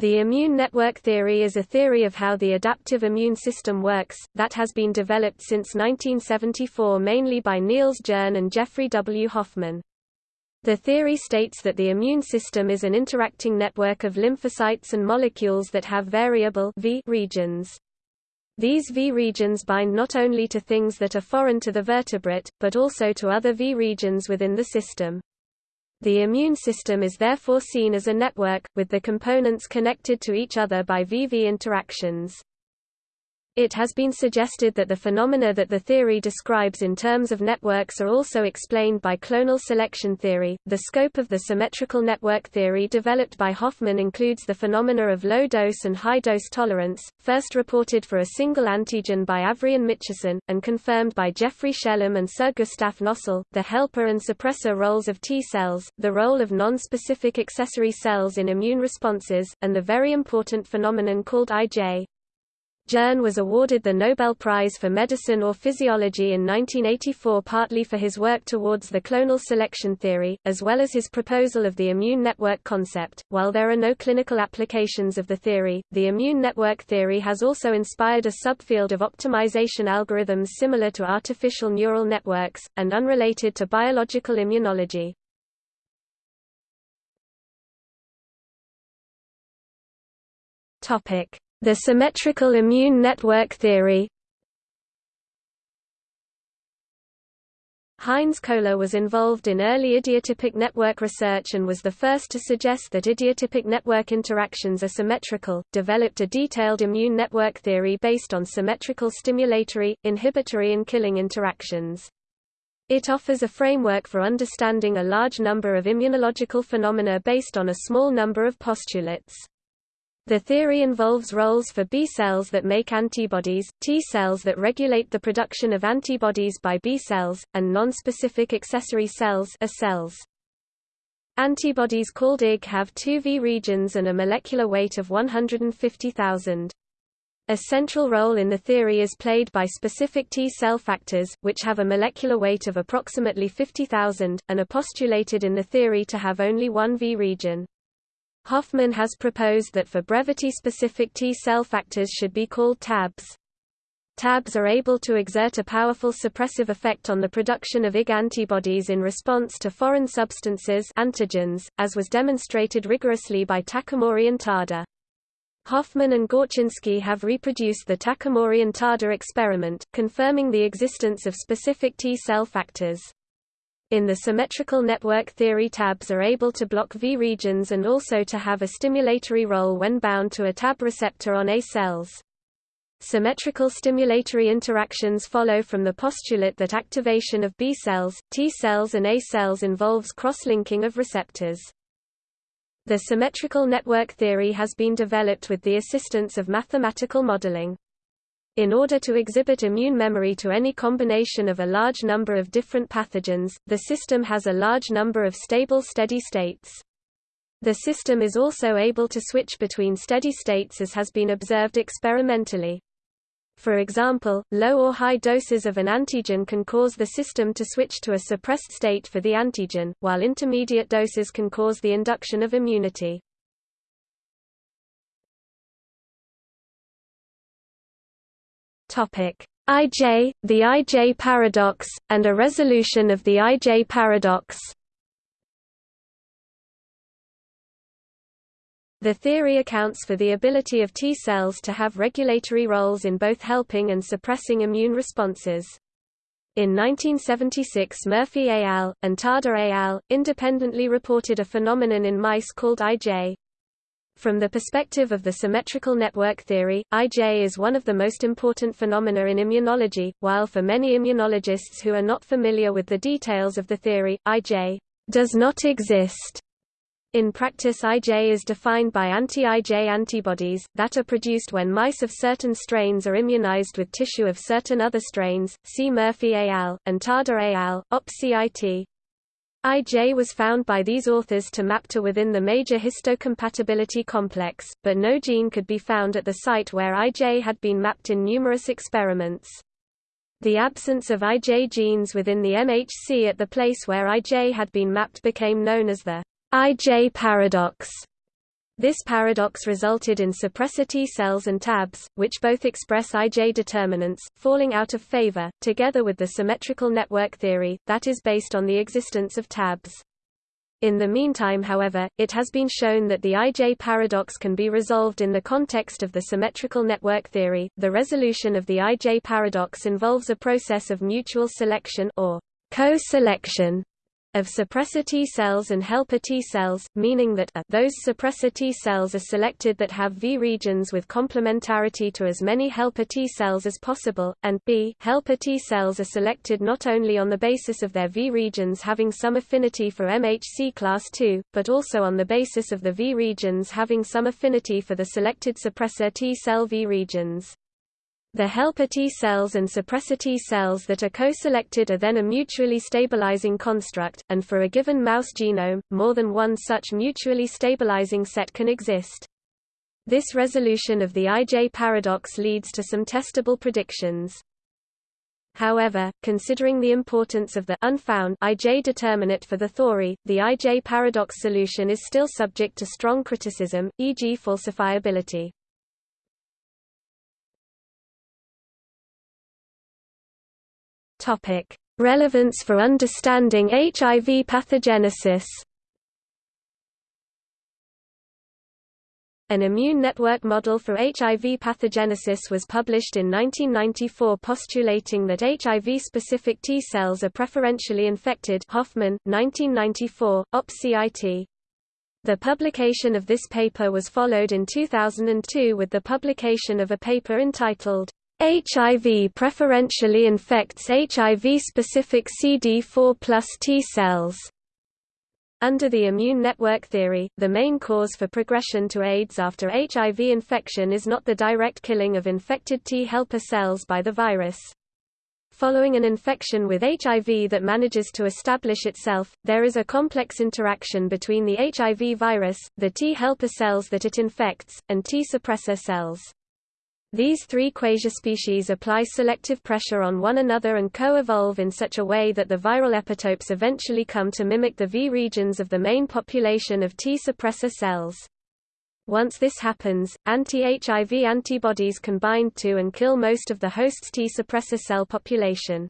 The immune network theory is a theory of how the adaptive immune system works, that has been developed since 1974 mainly by Niels Jerne and Geoffrey W. Hoffmann. The theory states that the immune system is an interacting network of lymphocytes and molecules that have variable v regions. These V regions bind not only to things that are foreign to the vertebrate, but also to other V regions within the system. The immune system is therefore seen as a network, with the components connected to each other by VV interactions. It has been suggested that the phenomena that the theory describes in terms of networks are also explained by clonal selection theory. The scope of the symmetrical network theory developed by Hoffmann includes the phenomena of low dose and high dose tolerance, first reported for a single antigen by Avery and Mitchison, and confirmed by Geoffrey Shellam and Sir Gustav Nossal, the helper and suppressor roles of T cells, the role of non-specific accessory cells in immune responses, and the very important phenomenon called IJ, Jerne was awarded the Nobel Prize for Medicine or Physiology in 1984 partly for his work towards the clonal selection theory, as well as his proposal of the immune network concept. While there are no clinical applications of the theory, the immune network theory has also inspired a subfield of optimization algorithms similar to artificial neural networks, and unrelated to biological immunology. Topic. The symmetrical immune network theory Heinz Kohler was involved in early idiotypic network research and was the first to suggest that idiotypic network interactions are symmetrical, developed a detailed immune network theory based on symmetrical stimulatory, inhibitory and killing interactions. It offers a framework for understanding a large number of immunological phenomena based on a small number of postulates. The theory involves roles for B cells that make antibodies, T cells that regulate the production of antibodies by B cells, and non-specific accessory cells A cells. Antibodies called IG have two V regions and a molecular weight of 150,000. A central role in the theory is played by specific T cell factors, which have a molecular weight of approximately 50,000, and are postulated in the theory to have only one V region. Hoffmann has proposed that for brevity-specific T-cell factors should be called TABs. TABs are able to exert a powerful suppressive effect on the production of Ig antibodies in response to foreign substances antigens, as was demonstrated rigorously by Takamori and Tada. Hoffmann and Gorczynski have reproduced the Takamori and Tada experiment, confirming the existence of specific T-cell factors. In the symmetrical network theory tabs are able to block V regions and also to have a stimulatory role when bound to a tab receptor on A cells. Symmetrical stimulatory interactions follow from the postulate that activation of B cells, T cells and A cells involves cross-linking of receptors. The symmetrical network theory has been developed with the assistance of mathematical modeling. In order to exhibit immune memory to any combination of a large number of different pathogens, the system has a large number of stable steady states. The system is also able to switch between steady states as has been observed experimentally. For example, low or high doses of an antigen can cause the system to switch to a suppressed state for the antigen, while intermediate doses can cause the induction of immunity. IJ, the IJ paradox, and a resolution of the IJ paradox. The theory accounts for the ability of T cells to have regulatory roles in both helping and suppressing immune responses. In 1976 Murphy et al., and Tada et al., independently reported a phenomenon in mice called IJ, from the perspective of the symmetrical network theory, IJ is one of the most important phenomena in immunology, while for many immunologists who are not familiar with the details of the theory, IJ does not exist. In practice IJ is defined by anti-IJ antibodies, that are produced when mice of certain strains are immunized with tissue of certain other strains, see Murphy al., and Tada al., OP-CIT. IJ was found by these authors to map to within the major histocompatibility complex, but no gene could be found at the site where IJ had been mapped in numerous experiments. The absence of IJ genes within the MHC at the place where IJ had been mapped became known as the IJ paradox. This paradox resulted in suppressor T cells and TABs, which both express IJ determinants, falling out of favor, together with the symmetrical network theory, that is based on the existence of TABs. In the meantime however, it has been shown that the IJ paradox can be resolved in the context of the symmetrical network theory. The resolution of the IJ paradox involves a process of mutual selection or co-selection of suppressor T cells and helper T cells, meaning that a, those suppressor T cells are selected that have V regions with complementarity to as many helper T cells as possible, and b helper T cells are selected not only on the basis of their V regions having some affinity for MHC class II, but also on the basis of the V regions having some affinity for the selected suppressor T cell V regions. The helper T cells and suppressor T cells that are co-selected are then a mutually stabilizing construct, and for a given mouse genome, more than one such mutually stabilizing set can exist. This resolution of the IJ paradox leads to some testable predictions. However, considering the importance of the unfound IJ determinant for the theory, the IJ paradox solution is still subject to strong criticism, e.g. falsifiability. Topic: Relevance for understanding HIV pathogenesis. An immune network model for HIV pathogenesis was published in 1994 postulating that HIV-specific T cells are preferentially infected Hoffmann, 1994, OpCIT. The publication of this paper was followed in 2002 with the publication of a paper entitled, HIV preferentially infects HIV-specific CD4 plus T cells. Under the immune network theory, the main cause for progression to AIDS after HIV infection is not the direct killing of infected T helper cells by the virus. Following an infection with HIV that manages to establish itself, there is a complex interaction between the HIV virus, the T helper cells that it infects, and T suppressor cells. These three quasiaspecies apply selective pressure on one another and co-evolve in such a way that the viral epitopes eventually come to mimic the V regions of the main population of T suppressor cells. Once this happens, anti-HIV antibodies can bind to and kill most of the host's T suppressor cell population.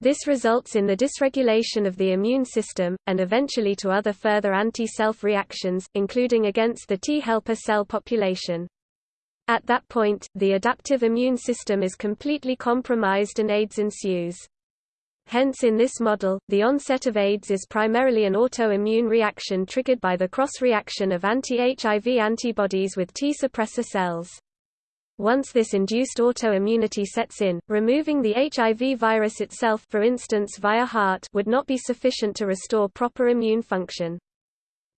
This results in the dysregulation of the immune system, and eventually to other further anti-self reactions, including against the T helper cell population. At that point, the adaptive immune system is completely compromised and AIDS ensues. Hence in this model, the onset of AIDS is primarily an autoimmune reaction triggered by the cross-reaction of anti-HIV antibodies with T suppressor cells. Once this induced autoimmunity sets in, removing the HIV virus itself for instance via HAART would not be sufficient to restore proper immune function.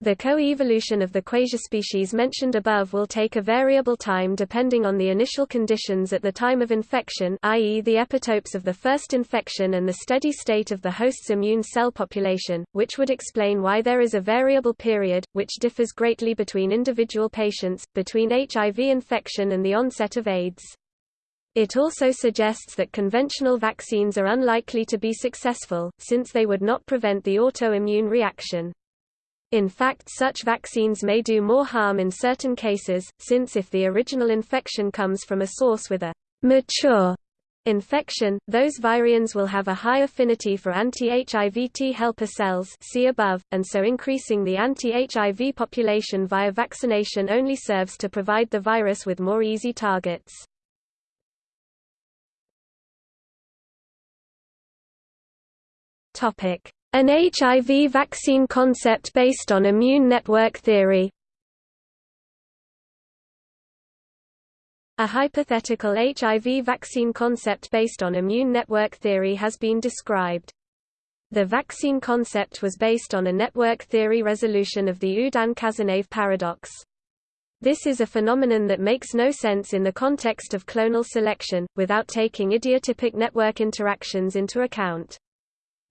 The co-evolution of the quasiaspecies mentioned above will take a variable time depending on the initial conditions at the time of infection i.e. the epitopes of the first infection and the steady state of the host's immune cell population, which would explain why there is a variable period, which differs greatly between individual patients, between HIV infection and the onset of AIDS. It also suggests that conventional vaccines are unlikely to be successful, since they would not prevent the autoimmune reaction. In fact such vaccines may do more harm in certain cases, since if the original infection comes from a source with a mature infection, those virions will have a high affinity for anti-HIV T helper cells see above, and so increasing the anti-HIV population via vaccination only serves to provide the virus with more easy targets. An HIV vaccine concept based on immune network theory. A hypothetical HIV vaccine concept based on immune network theory has been described. The vaccine concept was based on a network theory resolution of the Oudin-Cazenave paradox. This is a phenomenon that makes no sense in the context of clonal selection, without taking idiotypic network interactions into account.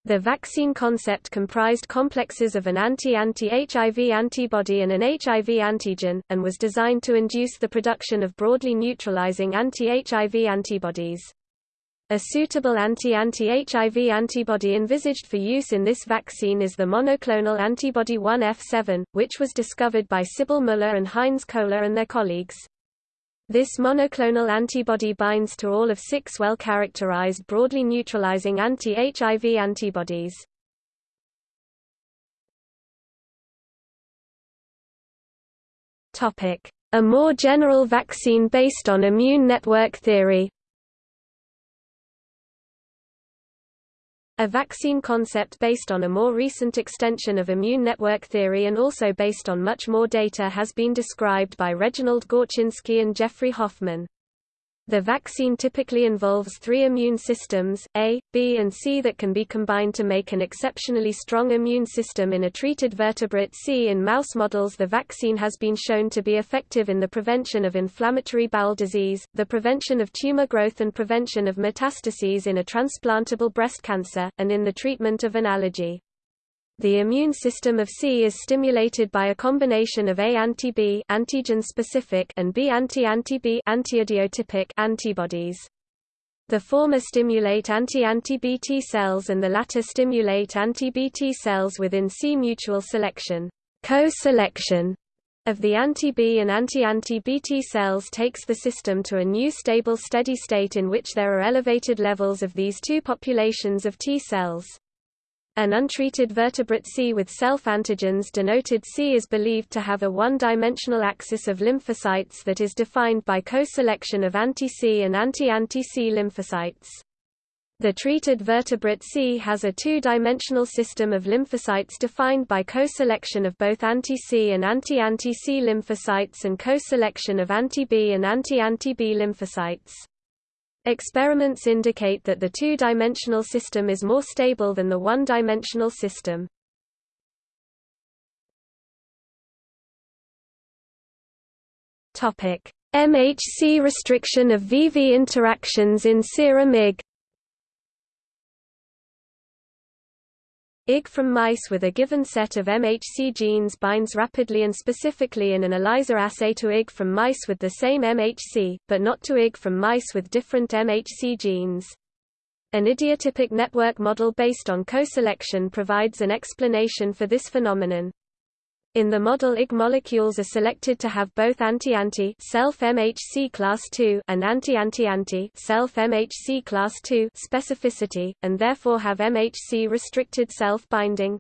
The vaccine concept comprised complexes of an anti-anti-HIV antibody and an HIV antigen, and was designed to induce the production of broadly neutralizing anti-HIV antibodies. A suitable anti-anti-HIV antibody envisaged for use in this vaccine is the monoclonal antibody 1F7, which was discovered by Sybille Müller and Heinz Kohler and their colleagues. This monoclonal antibody binds to all of six well-characterized broadly neutralizing anti-HIV antibodies. A more general vaccine based on immune network theory A vaccine concept based on a more recent extension of immune network theory and also based on much more data has been described by Reginald Gorczynski and Geoffrey Hoffmann. The vaccine typically involves three immune systems, A, B and C that can be combined to make an exceptionally strong immune system in a treated vertebrate C. In mouse models the vaccine has been shown to be effective in the prevention of inflammatory bowel disease, the prevention of tumor growth and prevention of metastases in a transplantable breast cancer, and in the treatment of an allergy. The immune system of C is stimulated by a combination of A anti-B antigen-specific and B anti-anti-B antiidiotypic antibodies. The former stimulate anti-anti-B T cells and the latter stimulate anti-B T cells within C mutual selection. Co-selection of the anti-B and anti-anti-B T cells takes the system to a new stable steady state in which there are elevated levels of these two populations of T cells. An untreated vertebrate C with self-antigens denoted C is believed to have a one-dimensional axis of lymphocytes that is defined by co-selection of anti-C and anti-anti-C lymphocytes. The treated vertebrate C has a two-dimensional system of lymphocytes defined by co-selection of both anti-C and anti-anti-C lymphocytes and co-selection of anti-B and anti-anti-B lymphocytes. Experiments indicate that the two-dimensional system is more stable than the one-dimensional system. MHC restriction of VV interactions in serum Ig Ig from mice with a given set of MHC genes binds rapidly and specifically in an ELISA assay to Ig from mice with the same MHC, but not to Ig from mice with different MHC genes. An idiotypic network model based on co-selection provides an explanation for this phenomenon. In the model Ig molecules are selected to have both anti-anti self-MHC class II and anti-anti-anti self-MHC class II specificity, and therefore have MHC restricted self-binding.